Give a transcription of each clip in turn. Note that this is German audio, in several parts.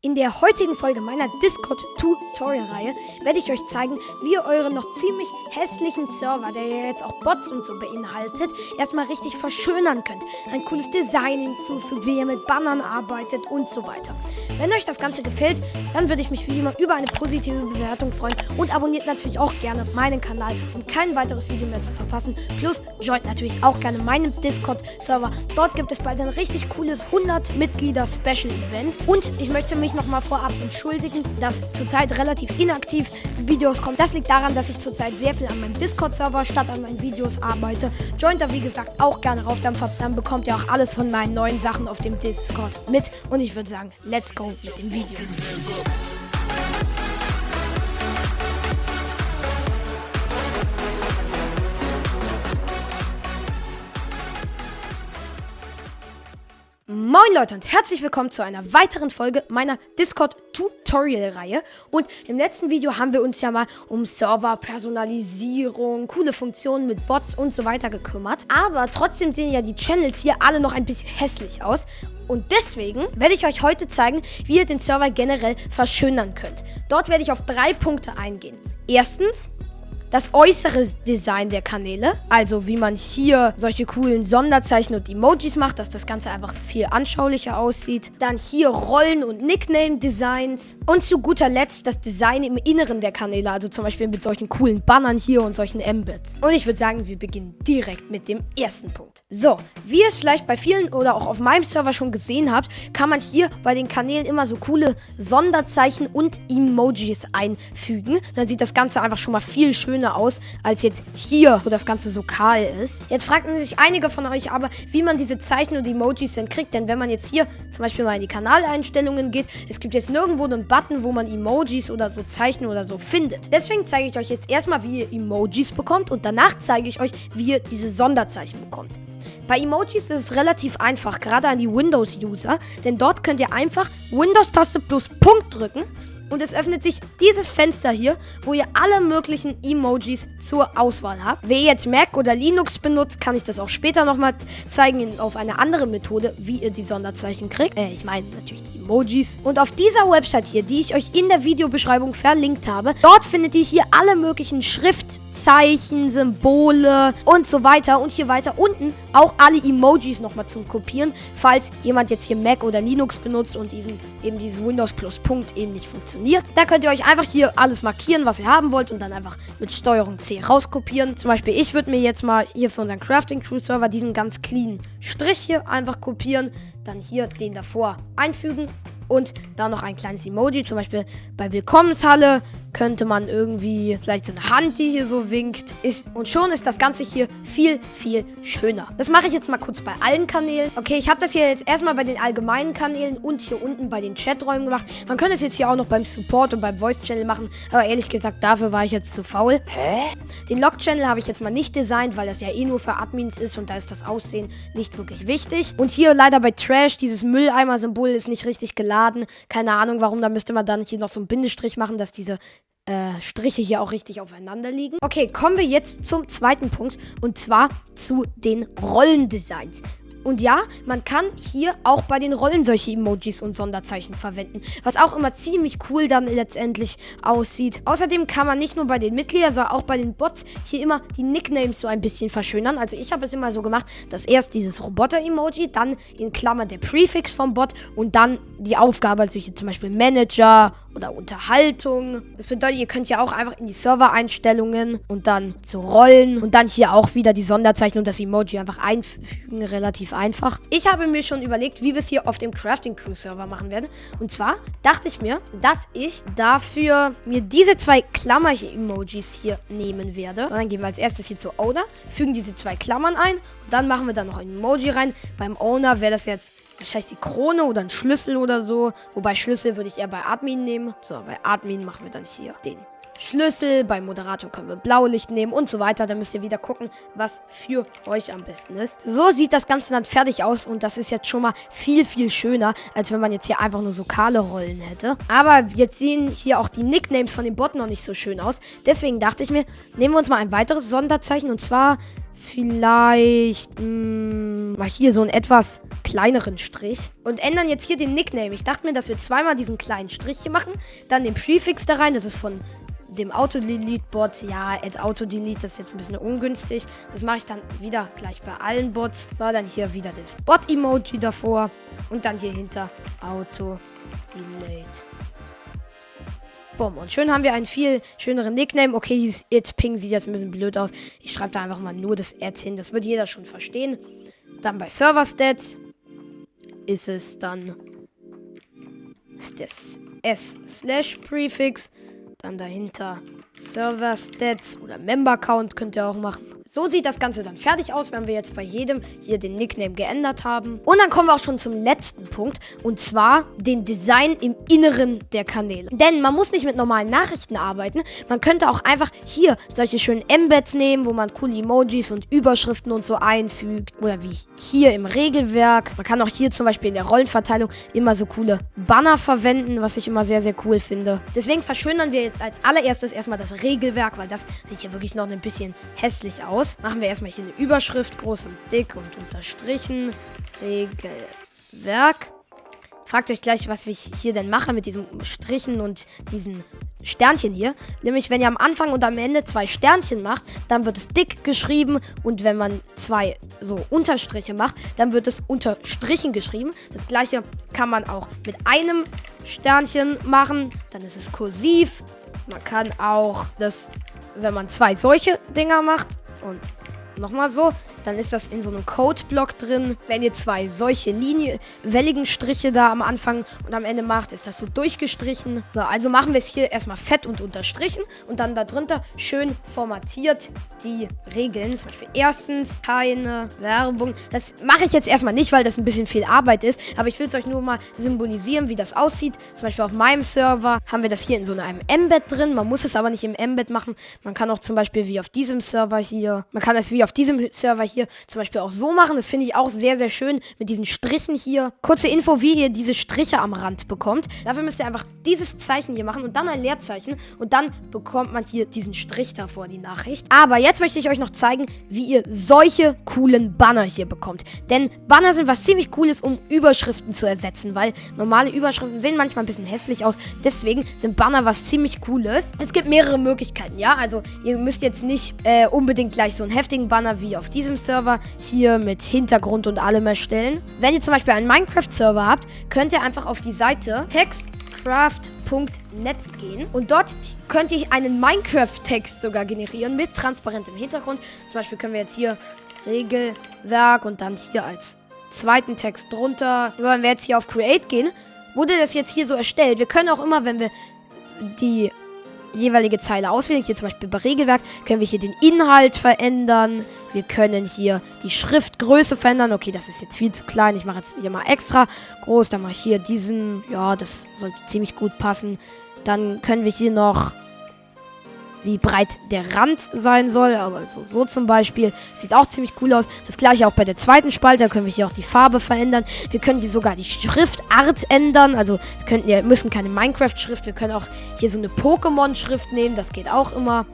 In der heutigen Folge meiner Discord-Tutorial-Reihe werde ich euch zeigen, wie ihr euren noch ziemlich hässlichen Server, der ja jetzt auch Bots und so beinhaltet, erstmal richtig verschönern könnt. Ein cooles Design hinzufügt, wie ihr mit Bannern arbeitet und so weiter. Wenn euch das Ganze gefällt, dann würde ich mich wie immer über eine positive Bewertung freuen und abonniert natürlich auch gerne meinen Kanal, um kein weiteres Video mehr zu verpassen. Plus joint natürlich auch gerne meinen Discord-Server. Dort gibt es bald ein richtig cooles 100-Mitglieder-Special-Event und ich möchte mich mich nochmal vorab entschuldigen, dass zurzeit relativ inaktiv Videos kommen. Das liegt daran, dass ich zurzeit sehr viel an meinem Discord-Server statt an meinen Videos arbeite. Joint da wie gesagt auch gerne rauf, dann, dann bekommt ihr auch alles von meinen neuen Sachen auf dem Discord mit. Und ich würde sagen, let's go mit dem Video. Moin Leute und herzlich willkommen zu einer weiteren Folge meiner Discord-Tutorial-Reihe. Und im letzten Video haben wir uns ja mal um Server, Personalisierung, coole Funktionen mit Bots und so weiter gekümmert. Aber trotzdem sehen ja die Channels hier alle noch ein bisschen hässlich aus. Und deswegen werde ich euch heute zeigen, wie ihr den Server generell verschönern könnt. Dort werde ich auf drei Punkte eingehen. Erstens, das äußere Design der Kanäle. Also wie man hier solche coolen Sonderzeichen und Emojis macht, dass das Ganze einfach viel anschaulicher aussieht. Dann hier Rollen- und Nickname-Designs. Und zu guter Letzt das Design im Inneren der Kanäle. Also zum Beispiel mit solchen coolen Bannern hier und solchen Embeds. Und ich würde sagen, wir beginnen direkt mit dem ersten Punkt. So, wie ihr es vielleicht bei vielen oder auch auf meinem Server schon gesehen habt, kann man hier bei den Kanälen immer so coole Sonderzeichen und Emojis einfügen. Dann sieht das Ganze einfach schon mal viel schöner schöner aus, als jetzt hier, wo das Ganze so kahl ist. Jetzt fragten sich einige von euch aber, wie man diese Zeichen und Emojis denn kriegt. Denn wenn man jetzt hier zum Beispiel mal in die Kanaleinstellungen geht, es gibt jetzt nirgendwo einen Button, wo man Emojis oder so Zeichen oder so findet. Deswegen zeige ich euch jetzt erstmal, wie ihr Emojis bekommt und danach zeige ich euch, wie ihr diese Sonderzeichen bekommt. Bei Emojis ist es relativ einfach, gerade an die Windows-User, denn dort könnt ihr einfach Windows-Taste plus Punkt drücken und es öffnet sich dieses Fenster hier, wo ihr alle möglichen Emojis zur Auswahl habt. Wer jetzt Mac oder Linux benutzt, kann ich das auch später nochmal zeigen auf eine andere Methode, wie ihr die Sonderzeichen kriegt. Äh, ich meine natürlich die Emojis. Und auf dieser Website hier, die ich euch in der Videobeschreibung verlinkt habe, dort findet ihr hier alle möglichen Schriftzeichen, Symbole und so weiter. Und hier weiter unten auch alle Emojis nochmal zum Kopieren, falls jemand jetzt hier Mac oder Linux benutzt und diesen, eben dieses Windows Plus Punkt eben nicht funktioniert funktioniert. Da könnt ihr euch einfach hier alles markieren, was ihr haben wollt und dann einfach mit Steuerung C rauskopieren. Zum Beispiel, ich würde mir jetzt mal hier für unseren Crafting Crew Server diesen ganz clean Strich hier einfach kopieren, dann hier den davor einfügen und da noch ein kleines Emoji, zum Beispiel bei Willkommenshalle könnte man irgendwie vielleicht so eine Hand, die hier so winkt. Ist, und schon ist das Ganze hier viel, viel schöner. Das mache ich jetzt mal kurz bei allen Kanälen. Okay, ich habe das hier jetzt erstmal bei den allgemeinen Kanälen und hier unten bei den Chaträumen gemacht. Man könnte es jetzt hier auch noch beim Support und beim Voice-Channel machen. Aber ehrlich gesagt, dafür war ich jetzt zu faul. Hä? Den Log-Channel habe ich jetzt mal nicht designt, weil das ja eh nur für Admins ist und da ist das Aussehen nicht wirklich wichtig. Und hier leider bei Trash, dieses Mülleimer-Symbol ist nicht richtig geladen. Keine Ahnung, warum. Da müsste man dann hier noch so einen Bindestrich machen, dass diese äh, Striche hier auch richtig aufeinander liegen. Okay, kommen wir jetzt zum zweiten Punkt und zwar zu den Rollendesigns. Und ja, man kann hier auch bei den Rollen solche Emojis und Sonderzeichen verwenden, was auch immer ziemlich cool dann letztendlich aussieht. Außerdem kann man nicht nur bei den Mitgliedern, sondern auch bei den Bots hier immer die Nicknames so ein bisschen verschönern. Also ich habe es immer so gemacht, dass erst dieses Roboter-Emoji, dann in Klammern der Prefix vom Bot und dann die Aufgabe, also hier zum Beispiel Manager oder Unterhaltung. Das bedeutet, ihr könnt ja auch einfach in die Server-Einstellungen und dann zu Rollen und dann hier auch wieder die Sonderzeichen und das Emoji einfach einfügen, relativ einfach. Ich habe mir schon überlegt, wie wir es hier auf dem Crafting Crew Server machen werden. Und zwar dachte ich mir, dass ich dafür mir diese zwei Klammer-Emojis hier nehmen werde. Und dann gehen wir als erstes hier zu Owner, fügen diese zwei Klammern ein. Und dann machen wir da noch ein Emoji rein. Beim Owner wäre das jetzt wahrscheinlich die Krone oder ein Schlüssel oder so. Wobei Schlüssel würde ich eher bei Admin nehmen. So, bei Admin machen wir dann hier den Schlüssel. Beim Moderator können wir Blaulicht nehmen und so weiter. Dann müsst ihr wieder gucken, was für euch am besten ist. So sieht das Ganze dann fertig aus und das ist jetzt schon mal viel, viel schöner, als wenn man jetzt hier einfach nur so kahle Rollen hätte. Aber jetzt sehen hier auch die Nicknames von den Botten noch nicht so schön aus. Deswegen dachte ich mir, nehmen wir uns mal ein weiteres Sonderzeichen und zwar vielleicht mh, hm, mal hier so einen etwas kleineren Strich und ändern jetzt hier den Nickname. Ich dachte mir, dass wir zweimal diesen kleinen Strich hier machen, dann den Prefix da rein, das ist von dem Auto-Delete-Bot. Ja, Add Auto-Delete, das ist jetzt ein bisschen ungünstig. Das mache ich dann wieder gleich bei allen Bots. So, dann hier wieder das Bot-Emoji davor und dann hier hinter Auto-Delete. Bumm. Und schön haben wir einen viel schöneren Nickname. Okay, dieses It Ping sieht jetzt ein bisschen blöd aus. Ich schreibe da einfach mal nur das Ad hin. Das wird jeder schon verstehen. Dann bei Server Stats ist es dann das S slash Prefix. Dann dahinter Server Stats oder Member Count könnt ihr auch machen. So sieht das Ganze dann fertig aus, wenn wir jetzt bei jedem hier den Nickname geändert haben. Und dann kommen wir auch schon zum letzten Punkt. Und zwar den Design im Inneren der Kanäle. Denn man muss nicht mit normalen Nachrichten arbeiten. Man könnte auch einfach hier solche schönen Embeds nehmen, wo man coole Emojis und Überschriften und so einfügt. Oder wie hier im Regelwerk. Man kann auch hier zum Beispiel in der Rollenverteilung immer so coole Banner verwenden, was ich immer sehr, sehr cool finde. Deswegen verschönern wir jetzt als allererstes erstmal das Regelwerk, weil das sieht hier wirklich noch ein bisschen hässlich aus aus. Machen wir erstmal hier eine Überschrift, groß und dick und unterstrichen. Regelwerk. Fragt euch gleich, was ich hier denn mache mit diesen Strichen und diesen Sternchen hier. Nämlich, wenn ihr am Anfang und am Ende zwei Sternchen macht, dann wird es dick geschrieben. Und wenn man zwei so Unterstriche macht, dann wird es unterstrichen geschrieben. Das gleiche kann man auch mit einem Sternchen machen. Dann ist es kursiv. Man kann auch das, wenn man zwei solche Dinger macht, und nochmal so, dann ist das in so einem Codeblock drin. Wenn ihr zwei solche Linie, welligen Striche da am Anfang und am Ende macht, ist das so durchgestrichen. So, also machen wir es hier erstmal fett und unterstrichen und dann darunter schön formatiert die Regeln. Zum Beispiel erstens keine Werbung. Das mache ich jetzt erstmal nicht, weil das ein bisschen viel Arbeit ist. Aber ich will es euch nur mal symbolisieren, wie das aussieht. Zum Beispiel auf meinem Server haben wir das hier in so einem Embed drin. Man muss es aber nicht im Embed machen. Man kann auch zum Beispiel wie auf diesem Server hier, man kann es wie auf diesem Server hier zum Beispiel auch so machen. Das finde ich auch sehr, sehr schön mit diesen Strichen hier. Kurze Info, wie ihr diese Striche am Rand bekommt. Dafür müsst ihr einfach dieses Zeichen hier machen und dann ein Leerzeichen. Und dann bekommt man hier diesen Strich davor, die Nachricht. Aber jetzt möchte ich euch noch zeigen, wie ihr solche coolen Banner hier bekommt. Denn Banner sind was ziemlich cooles, um Überschriften zu ersetzen, weil normale Überschriften sehen manchmal ein bisschen hässlich aus. Deswegen sind Banner was ziemlich cooles. Es gibt mehrere Möglichkeiten, ja? Also ihr müsst jetzt nicht äh, unbedingt gleich so einen heftigen Banner wie auf diesem Server hier mit Hintergrund und allem erstellen. Wenn ihr zum Beispiel einen Minecraft-Server habt, könnt ihr einfach auf die Seite textcraft.net gehen und dort könnt ihr einen Minecraft-Text sogar generieren mit transparentem Hintergrund. Zum Beispiel können wir jetzt hier Regelwerk und dann hier als zweiten Text drunter. Wenn wir jetzt hier auf Create gehen, wurde das jetzt hier so erstellt. Wir können auch immer, wenn wir die jeweilige Zeile auswählen. Hier zum Beispiel bei Regelwerk können wir hier den Inhalt verändern. Wir können hier die Schriftgröße verändern. Okay, das ist jetzt viel zu klein. Ich mache jetzt hier mal extra groß. Dann mache ich hier diesen. Ja, das sollte ziemlich gut passen. Dann können wir hier noch wie breit der Rand sein soll. Aber so, so zum Beispiel. Sieht auch ziemlich cool aus. Das gleiche auch bei der zweiten Spalte. Da können wir hier auch die Farbe verändern. Wir können hier sogar die Schriftart ändern. Also wir könnten, ja, müssen keine Minecraft-Schrift. Wir können auch hier so eine Pokémon-Schrift nehmen. Das geht auch immer.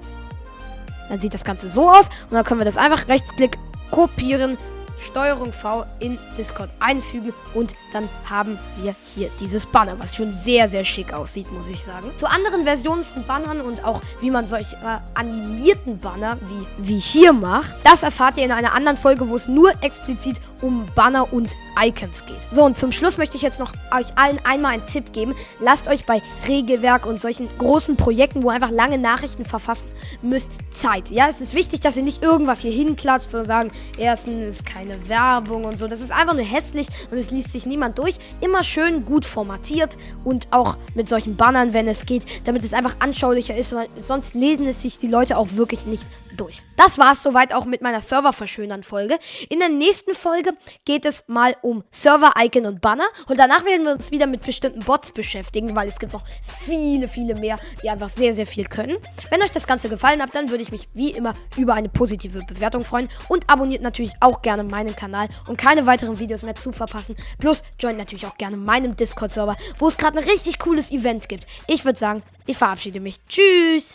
Dann sieht das Ganze so aus. Und dann können wir das einfach rechtsklick kopieren Steuerung V in Discord einfügen und dann haben wir hier dieses Banner, was schon sehr, sehr schick aussieht, muss ich sagen. Zu anderen Versionen von Bannern und auch wie man solche äh, animierten Banner wie, wie hier macht, das erfahrt ihr in einer anderen Folge, wo es nur explizit um Banner und Icons geht. So, und zum Schluss möchte ich jetzt noch euch allen einmal einen Tipp geben. Lasst euch bei Regelwerk und solchen großen Projekten, wo einfach lange Nachrichten verfassen müsst, Zeit. Ja, es ist wichtig, dass ihr nicht irgendwas hier hinklatscht, sondern sagen, erstens keine keine Werbung und so. Das ist einfach nur hässlich und es liest sich niemand durch. Immer schön gut formatiert und auch mit solchen Bannern, wenn es geht, damit es einfach anschaulicher ist, weil sonst lesen es sich die Leute auch wirklich nicht durch. Das war es soweit auch mit meiner Server-Verschönern-Folge. In der nächsten Folge geht es mal um Server-Icon und Banner. Und danach werden wir uns wieder mit bestimmten Bots beschäftigen, weil es gibt noch viele, viele mehr, die einfach sehr, sehr viel können. Wenn euch das Ganze gefallen hat, dann würde ich mich wie immer über eine positive Bewertung freuen. Und abonniert natürlich auch gerne meinen Kanal, um keine weiteren Videos mehr zu verpassen. Plus joint natürlich auch gerne meinem Discord-Server, wo es gerade ein richtig cooles Event gibt. Ich würde sagen, ich verabschiede mich. Tschüss!